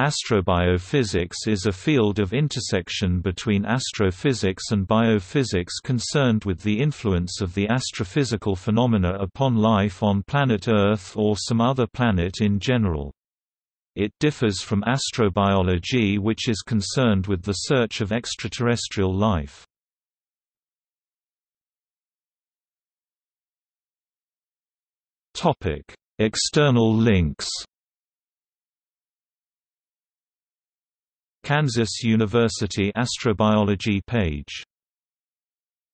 Astrobiophysics is a field of intersection between astrophysics and biophysics concerned with the influence of the astrophysical phenomena upon life on planet Earth or some other planet in general. It differs from astrobiology which is concerned with the search of extraterrestrial life. External links Kansas University Astrobiology page